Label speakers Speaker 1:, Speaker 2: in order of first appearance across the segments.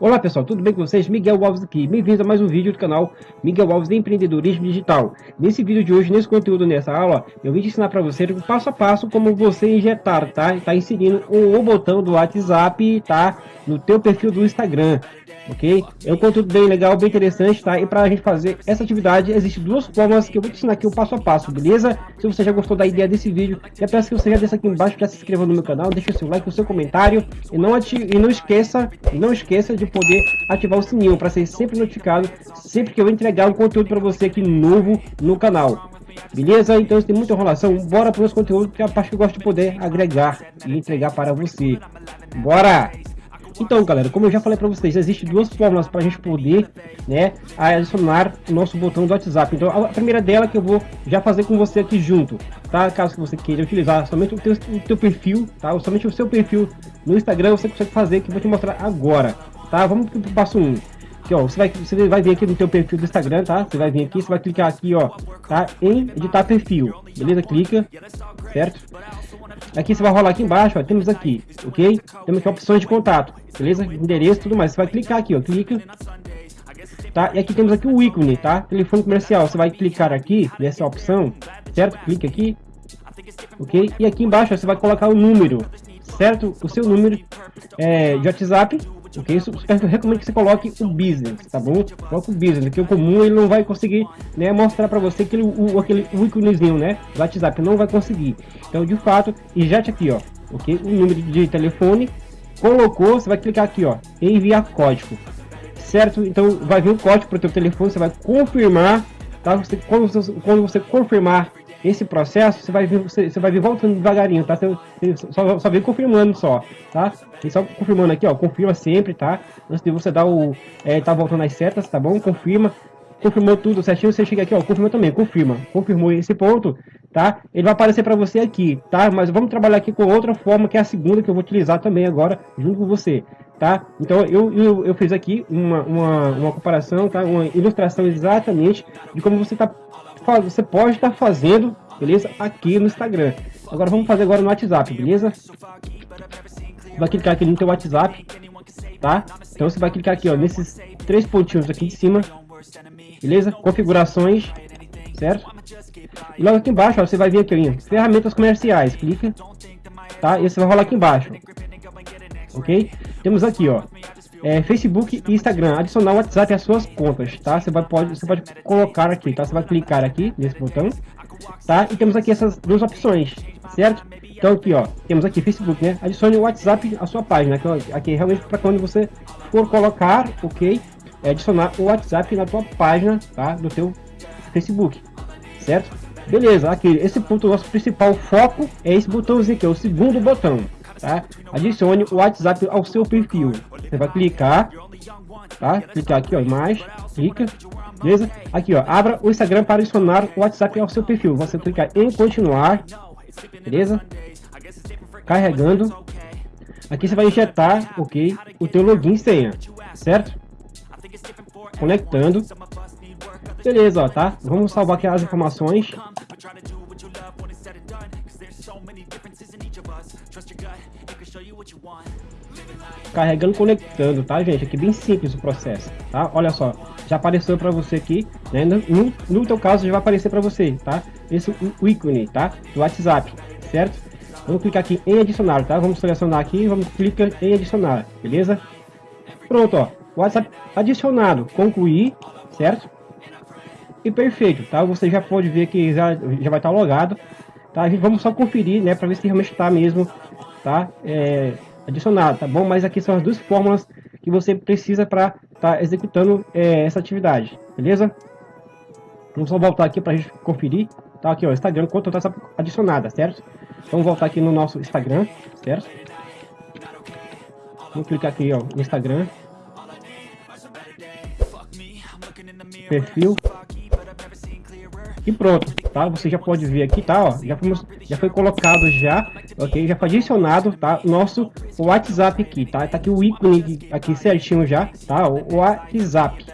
Speaker 1: Olá pessoal, tudo bem com vocês? Miguel Alves aqui, bem-vindos a mais um vídeo do canal Miguel Alves de Empreendedorismo Digital. Nesse vídeo de hoje, nesse conteúdo, nessa aula, eu vim te ensinar para você passo a passo como você injetar, tá? Tá inserindo o botão do WhatsApp, tá? No teu perfil do Instagram ok? É um conteúdo bem legal, bem interessante, tá? E para a gente fazer essa atividade, existem duas formas que eu vou te ensinar aqui o passo a passo, beleza? Se você já gostou da ideia desse vídeo, já peço que você já desça aqui embaixo, já se inscreva no meu canal, deixe o seu like, o seu comentário e não, ative, e não esqueça, não esqueça de poder ativar o sininho para ser sempre notificado sempre que eu entregar um conteúdo para você aqui novo no canal. Beleza? Então tem muita enrolação. Bora para os conteúdos que é a parte que eu gosto de poder agregar e entregar para você. Bora! Então, galera, como eu já falei para vocês, existem duas formas para a gente poder né, adicionar o nosso botão do WhatsApp. Então, a primeira dela que eu vou já fazer com você aqui junto, tá? Caso você queira utilizar somente o teu, o teu perfil, tá? Ou somente o seu perfil no Instagram, você consegue fazer, que eu vou te mostrar agora, tá? Vamos para o passo 1. Aqui, ó, você vai, você vai vir aqui no teu perfil do Instagram, tá? Você vai vir aqui, você vai clicar aqui, ó, tá? Em editar perfil, beleza? Clica, certo? Aqui você vai rolar aqui embaixo, ó, temos aqui, ok? Temos aqui opções de contato, beleza? Endereço tudo mais. Você vai clicar aqui, ó, clica. Tá? E aqui temos aqui o ícone, tá? Telefone comercial. Você vai clicar aqui nessa opção, certo? Clica aqui, ok? E aqui embaixo ó, você vai colocar o número, certo? O seu número é, de WhatsApp, ok? Isso, eu recomendo que você coloque o business, tá bom? Coloque o business, porque o comum ele não vai conseguir né, mostrar para você aquele, o, aquele o íconezinho, né? WhatsApp, não vai conseguir. Então, de fato, injete aqui, ó, ok? O número de telefone, colocou, você vai clicar aqui, ó, enviar código, certo? Então, vai vir o código para o teu telefone, você vai confirmar, tá? Você, quando, você, quando você confirmar esse processo, você vai vir, você, você vai vir voltando devagarinho, tá? Você, só, só vem confirmando só, tá? E só confirmando aqui, ó, confirma sempre, tá? Antes de você dar o, é, tá voltando as setas, tá bom? Confirma, confirmou tudo certinho, você chega aqui, ó, confirma também, confirma, confirmou esse ponto, tá? Ele vai aparecer para você aqui, tá? Mas vamos trabalhar aqui com outra forma, que é a segunda que eu vou utilizar também agora, junto com você, tá? Então, eu, eu, eu fiz aqui uma, uma, uma comparação, tá? Uma ilustração exatamente de como você tá você pode estar fazendo, beleza? Aqui no Instagram. Agora vamos fazer agora no WhatsApp, beleza? Vai clicar aqui no teu WhatsApp, tá? Então você vai clicar aqui, ó, nesses três pontinhos aqui de cima, beleza? Configurações, certo? E logo aqui embaixo, ó, você vai vir aqui, ó, ferramentas comerciais, clica, tá? E você vai rolar aqui embaixo, ok? Temos aqui, ó, é, Facebook e Instagram, adicionar o WhatsApp às suas contas, tá? Você vai pode, você pode colocar aqui, tá? Você vai clicar aqui nesse botão, tá? E temos aqui essas duas opções, certo? Então aqui, ó, temos aqui Facebook, né? Adicione o WhatsApp à sua página, ó, aqui realmente para quando você for colocar, ok? É adicionar o WhatsApp na tua página, tá? Do teu Facebook, certo? Beleza, aqui, esse ponto, nosso principal foco é esse botãozinho aqui, é o segundo botão, tá? Adicione o WhatsApp ao seu perfil. Você vai clicar, tá? Clicar aqui, ó, mais, clica, beleza? Aqui, ó, abra o Instagram para adicionar o WhatsApp ao seu perfil. Você clicar em continuar, beleza? Carregando. Aqui você vai injetar, ok, o teu login e senha, certo? Conectando. Beleza, ó, tá? Vamos salvar aqui as informações. Carregando, conectando, tá, gente? Aqui bem simples o processo, tá? Olha só, já apareceu para você aqui, né? No, no teu caso já vai aparecer para você, tá? Esse o ícone, tá? Do WhatsApp, certo? Vamos clicar aqui em adicionar, tá? Vamos selecionar aqui, vamos clicar em adicionar, beleza? Pronto, ó. WhatsApp adicionado, concluir, certo? E perfeito, tá? Você já pode ver que já, já vai estar logado, tá? A gente vamos só conferir, né? Para ver se realmente está mesmo, tá? É, adicionado, tá bom? Mas aqui são as duas fórmulas que você precisa para estar tá executando é, essa atividade, beleza? Vamos só voltar aqui para a gente conferir, tá? Aqui, ó, Instagram, quanto está adicionada, certo? Vamos voltar aqui no nosso Instagram, certo? Vamos clicar aqui, ó, no Instagram. Perfil. E pronto, tá? Você já pode ver aqui, tá? Ó, já, fomos, já foi colocado já, ok? Já foi adicionado, tá? Nosso WhatsApp aqui, tá? Tá aqui o ícone aqui certinho já, tá? O WhatsApp,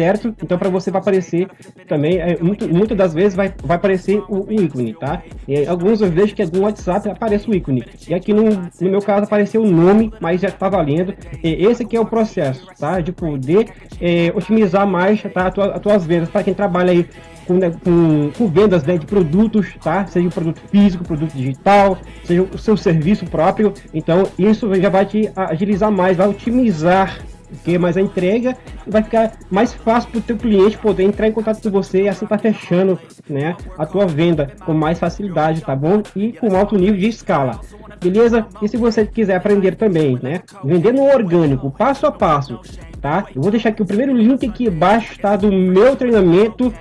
Speaker 1: certo, então para você vai aparecer também, é, muito, muitas das vezes vai, vai aparecer o, ícone, tá? E alguns eu vejo que no WhatsApp aparece o ícone, e aqui no, no meu caso apareceu o nome, mas já tá valendo. E esse aqui é o processo, tá? De poder é, otimizar mais tá? as tuas vendas, para quem trabalha aí com, né, com, com, vendas né, de produtos, tá? Seja o produto físico, produto digital, seja o seu serviço próprio. Então isso já vai te agilizar mais, vai otimizar porque mais a entrega vai ficar mais fácil para o teu cliente poder entrar em contato com você e assim tá fechando né, a tua venda com mais facilidade, tá bom? E com alto nível de escala. Beleza? E se você quiser aprender também, né? Vender no orgânico, passo a passo, tá? Eu vou deixar aqui o primeiro link aqui embaixo, tá? Do meu treinamento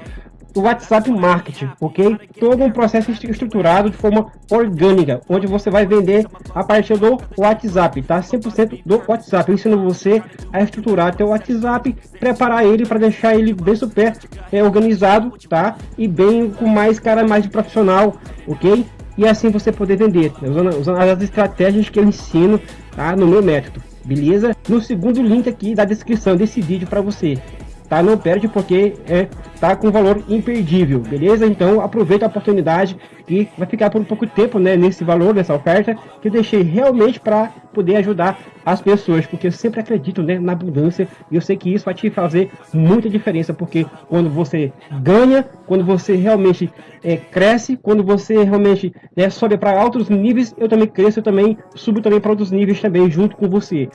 Speaker 1: do WhatsApp Marketing, ok? Todo um processo estruturado de forma orgânica, onde você vai vender a partir do WhatsApp, tá? 100% do WhatsApp. Eu ensino você a estruturar teu WhatsApp, preparar ele para deixar ele bem super é, organizado, tá? E bem com mais cara mais de profissional, ok? E assim você poder vender, né? usando, usando as estratégias que eu ensino, tá? No meu método, beleza? No segundo link aqui da descrição desse vídeo para você, tá? Não perde porque é, tá com valor imperdível, beleza? Então aproveita a oportunidade e vai ficar por um pouco tempo, né, nesse valor, nessa oferta, que eu deixei realmente para poder ajudar as pessoas, porque eu sempre acredito, né, na abundância e eu sei que isso vai te fazer muita diferença, porque quando você ganha, quando você realmente é, cresce, quando você realmente é, sobe para altos níveis, eu também cresço, eu também subo também para outros níveis também junto com você.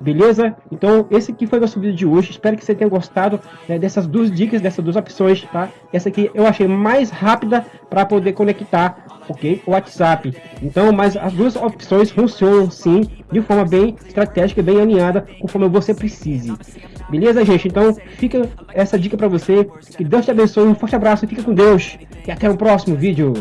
Speaker 1: Beleza? Então, esse aqui foi o nosso vídeo de hoje. Espero que você tenha gostado né, dessas duas dicas, dessas duas opções, tá? Essa aqui eu achei mais rápida para poder conectar, ok? O WhatsApp. Então, mas as duas opções funcionam sim, de forma bem estratégica, bem alinhada, conforme você precise. Beleza, gente? Então, fica essa dica para você. Que Deus te abençoe. Um forte abraço, fica com Deus. E até o próximo vídeo.